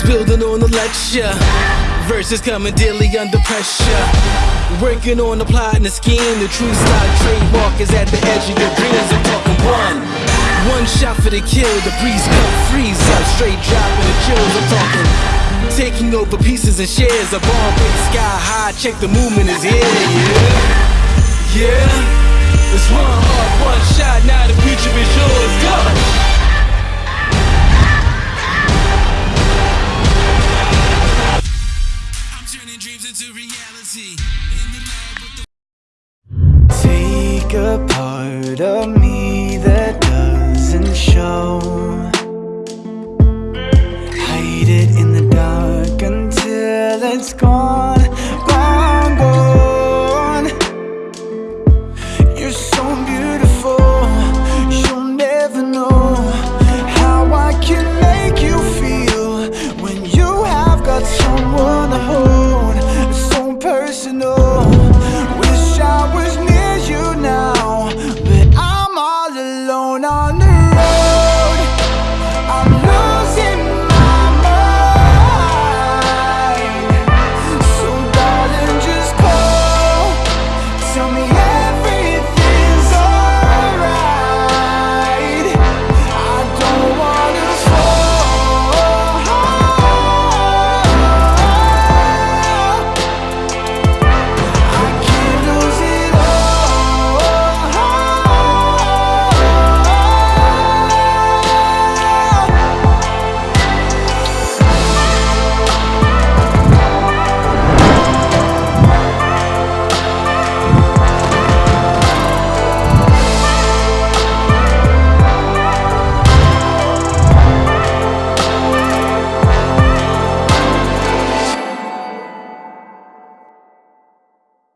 was building on the lecture. Verses coming daily under pressure. Working on the plot and the scheme. The true stock trademark is at the edge of your dreams. I'm talking one. One shot for the kill. The breeze come freeze up. Straight dropping the chills. I'm talking. Taking over pieces and shares. A bomb big sky high. Check the movement is here. Yeah. Yeah. It's one turning dreams into reality. Take a part of me that doesn't show. Hide it in the dark until it's gone. Gone. You're so beautiful, you'll never know how I can make you feel when you have got someone to hold. on, the.